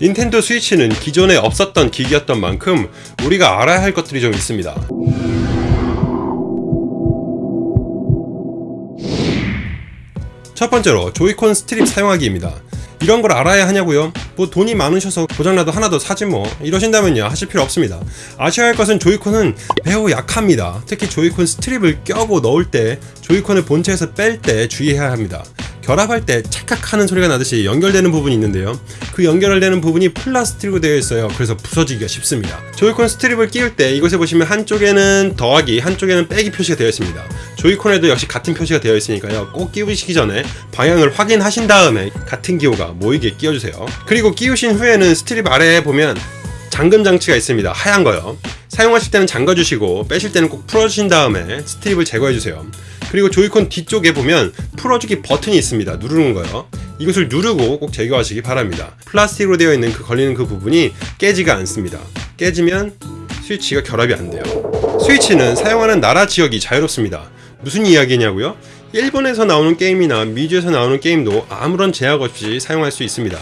닌텐도 스위치는 기존에 없었던 기기였던 만큼 우리가 알아야 할 것들이 좀 있습니다. 첫 번째로 조이콘 스트랩 사용하기입니다. 이런 걸 알아야 하냐고요? 뭐 돈이 많으셔서 고장나도 하나 더 사지 뭐 이러신다면요 하실 필요 없습니다 아셔야 할 것은 조이콘은 매우 약합니다 특히 조이콘 스트랩을 껴고 넣을 때 조이콘을 본체에서 뺄 때 주의해야 합니다 결합할 때 찰칵하는 소리가 나듯이 연결되는 부분이 있는데요. 그 연결되는 부분이 플라스틱으로 되어 있어요. 그래서 부서지기가 쉽습니다. 조이콘 스트랩을 끼울 때 이곳에 보시면 한쪽에는 더하기 한쪽에는 빼기 표시가 되어 있습니다. 조이콘에도 역시 같은 표시가 되어 있으니까요. 꼭 끼우시기 전에 방향을 확인하신 다음에 같은 기호가 모이게 끼워주세요. 그리고 끼우신 후에는 스트랩 아래에 보면 잠금 장치가 있습니다. 하얀 거요. 사용하실 때는 잠가주시고 빼실 때는 꼭 풀어주신 다음에 스트랩을 제거해주세요 그리고 조이콘 뒤쪽에 보면 풀어주기 버튼이 있습니다. 누르는 거요. 이것을 누르고 꼭 제거하시기 바랍니다. 플라스틱으로 되어 있는 그 걸리는 그 부분이 깨지가 않습니다. 깨지면 스위치가 결합이 안 돼요. 스위치는 사용하는 나라 지역이 자유롭습니다. 무슨 이야기냐고요? 일본에서 나오는 게임이나 미주에서 나오는 게임도 아무런 제약 없이 사용할 수 있습니다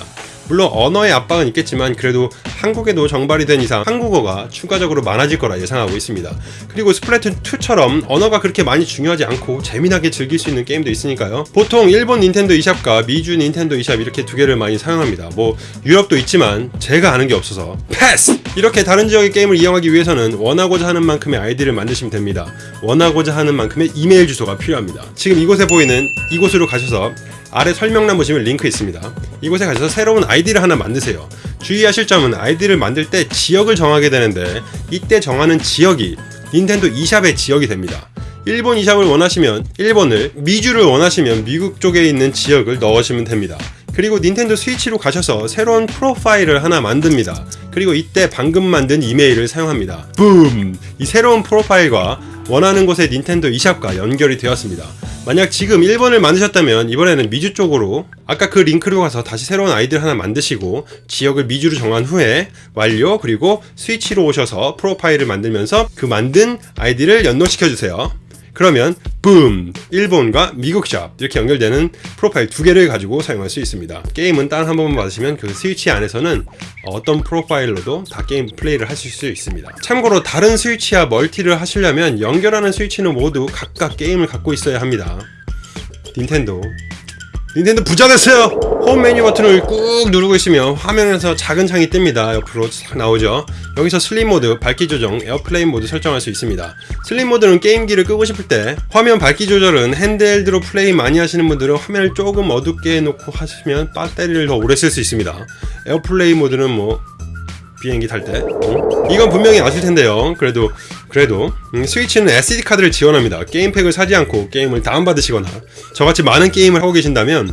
물론 언어의 압박은 있겠지만 그래도 한국에도 정발이 된 이상 한국어가 추가적으로 많아질 거라 예상하고 있습니다. 그리고 스플래툰 2처럼 언어가 그렇게 많이 중요하지 않고 재미나게 즐길 수 있는 게임도 있으니까요. 보통 일본 닌텐도 eShop과 미주 닌텐도 eShop 이렇게 두 개를 많이 사용합니다. 뭐 유럽도 있지만 제가 아는 게 없어서 패스! 이렇게 다른 지역의 게임을 이용하기 위해서는 원하고자 하는 만큼의 아이디를 만드시면 됩니다. 원하고자 하는 만큼의 이메일 주소가 필요합니다. 지금 이곳에 보이는 이곳으로 가셔서 아래 설명란 보시면 링크 있습니다. 이곳에 가셔서 새로운 아이디를 하나 만드세요. 주의하실 점은 아이디를 만들 때 지역을 정하게 되는데 이때 정하는 지역이 닌텐도 eShop의 지역이 됩니다. 일본 eShop을 원하시면 일본을, 미주를 원하시면 미국 쪽에 있는 지역을 넣으시면 됩니다. 그리고 닌텐도 스위치로 가셔서 새로운 프로파일을 하나 만듭니다. 그리고 이때 방금 만든 이메일을 사용합니다. 붐! 이 새로운 프로파일과 원하는 곳의 닌텐도 eShop과 연결이 되었습니다. 만약 지금 1번을 만드셨다면 이번에는 미주 쪽으로 아까 그 링크로 가서 다시 새로운 아이디를 하나 만드시고 지역을 미주로 정한 후에 완료 그리고 스위치로 오셔서 프로파일을 만들면서 그 만든 아이디를 연동시켜 주세요 그러면 붐! 일본과 미국 샵 이렇게 연결되는 profile 두 개를 가지고 사용할 수 있습니다 게임은 단 한 번만 받으시면 그 스위치 안에서는 어떤 profile로도 다 게임 플레이를 하실 수 있습니다 참고로 다른 스위치와 멀티를 하시려면 연결하는 스위치는 모두 각각 게임을 갖고 있어야 합니다 닌텐도 닌텐도 부자 됐어요! 홈 메뉴 버튼을 꾹 누르고 있으면 화면에서 작은 창이 뜹니다. 옆으로 싹 나오죠. 여기서 sleep 모드, 밝기 조정, airplane 모드 설정할 수 있습니다. sleep 모드는 게임기를 끄고 싶을 때 화면 밝기 조절은 handheld로 플레이 많이 하시는 분들은 화면을 조금 어둡게 해놓고 하시면 배터리를 더 오래 쓸 수 있습니다. airplane 모드는 뭐 비행기 탈 때. 음? 이건 분명히 아실 텐데요. 그래도 그래도 음, 스위치는 SD카드를 지원합니다. 게임팩을 사지 않고 게임을 다운받으시거나 저같이 많은 게임을 하고 계신다면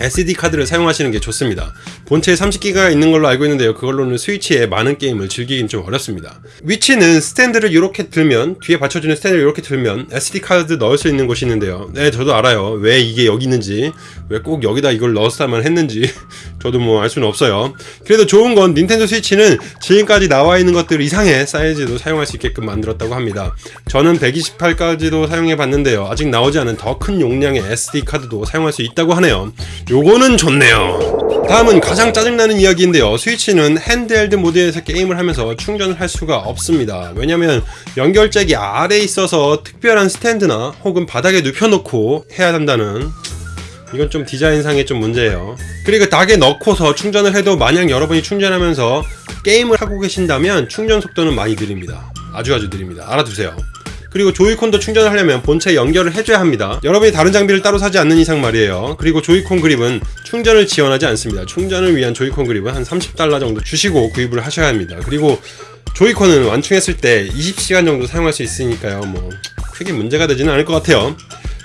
SD카드를 사용하시는 게 좋습니다. 본체에 30기가 있는 걸로 알고 있는데요. 그걸로는 스위치에 많은 게임을 즐기긴 좀 어렵습니다. 위치는 스탠드를 이렇게 들면 뒤에 받쳐주는 스탠드를 이렇게 들면 SD카드 넣을 수 있는 곳이 있는데요. 네 저도 알아요. 왜 이게 여기 있는지 왜 꼭 여기다 이걸 넣었다만 했는지 저도 뭐 알 수는 없어요. 그래도 좋은 건 닌텐도 스위치는 지금까지 나와 있는 것들 이상의 사이즈도 사용할 수 있게끔 만들었다고 합니다. 저는 128까지도 사용해 봤는데요. 아직 나오지 않은 더 큰 용량의 SD카드도 사용할 수 있다고 하네요. 요거는 좋네요 다음은 가장 짜증나는 이야기인데요 스위치는 핸드헬드 모드에서 게임을 하면서 충전을 할 수가 없습니다 왜냐면 연결잭이 아래에 있어서 특별한 스탠드나 혹은 바닥에 눕혀놓고 해야 한다는 이건 좀 디자인상의 좀 문제예요. 그리고 닭에 넣고서 충전을 해도 만약 여러분이 충전하면서 게임을 하고 계신다면 충전 속도는 많이 느립니다. 아주 아주 느립니다. 알아두세요. 그리고 조이콘도 충전을 하려면 본체 연결을 해줘야 합니다. 여러분이 다른 장비를 따로 사지 않는 이상 말이에요. 그리고 조이콘 그립은 충전을 지원하지 않습니다. 충전을 위한 조이콘 그립은 한 30달러 정도 주시고 구입을 하셔야 합니다. 그리고 조이콘은 완충했을 때 20시간 정도 사용할 수 있으니까요. 뭐 크게 문제가 되지는 않을 것 같아요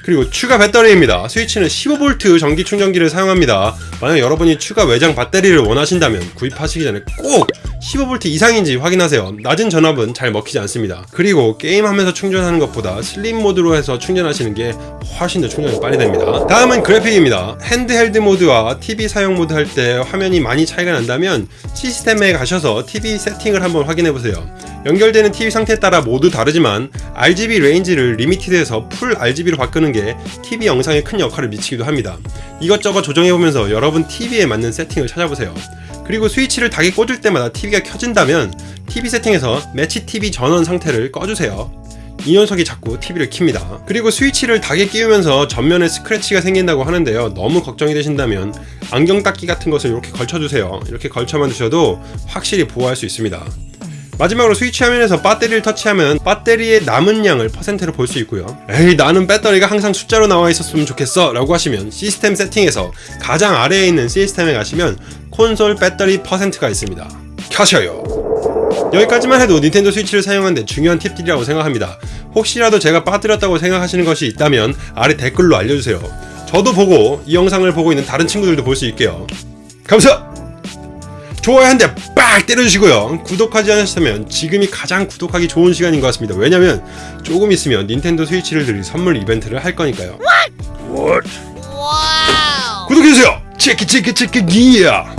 그리고 추가 배터리입니다. 스위치는 15V 전기 충전기를 사용합니다. 만약 여러분이 추가 외장 배터리를 원하신다면 구입하시기 전에 꼭 15V 이상인지 확인하세요. 낮은 전압은 잘 먹히지 않습니다. 그리고 게임하면서 충전하는 것보다 sleep 모드로 해서 충전하시는 게 훨씬 더 충전이 빨리 됩니다. 다음은 그래픽입니다. handheld 모드와 TV 사용 모드 할 때 화면이 많이 차이가 난다면 시스템에 가셔서 TV 세팅을 한번 확인해보세요 연결되는 TV 상태에 따라 모두 다르지만 RGB 레인지를 리미티드에서 풀 RGB로 바꾸는 게 TV 영상에 큰 역할을 미치기도 합니다 이것저것 조정해보면서 여러분 TV에 맞는 세팅을 찾아보세요 그리고 스위치를 dock에 꽂을 때마다 TV가 켜진다면 TV 세팅에서 match TV 전원 상태를 꺼주세요. 이 녀석이 자꾸 TV를 킵니다. 그리고 스위치를 dock에 끼우면서 전면에 스크래치가 생긴다고 하는데요. 너무 걱정이 되신다면 안경 닦기 같은 것을 이렇게 걸쳐주세요. 이렇게 걸쳐만 두셔도 확실히 보호할 수 있습니다. 마지막으로 스위치 화면에서 배터리를 터치하면 배터리의 남은 양을 퍼센트로 볼 수 있고요. 에이 나는 배터리가 항상 숫자로 나와 있었으면 좋겠어 라고 하시면 시스템 세팅에서 가장 아래에 있는 시스템에 가시면 콘솔 배터리 퍼센트가 있습니다. 켜셔요. 여기까지만 해도 닌텐도 스위치를 사용하는데 중요한 팁들이라고 생각합니다. 혹시라도 제가 빠뜨렸다고 생각하시는 것이 있다면 아래 댓글로 알려주세요. 저도 보고 이 영상을 보고 있는 다른 친구들도 볼 수 있게요. 감사! 좋아요 한 대 빡 때려주시고요. 구독하지 않으셨다면 지금이 가장 구독하기 좋은 시간인 것 같습니다. 왜냐면 조금 있으면 닌텐도 스위치를 드릴 선물 이벤트를 할 거니까요. Wow! 구독해주세요! 체크 체크 체크 기야!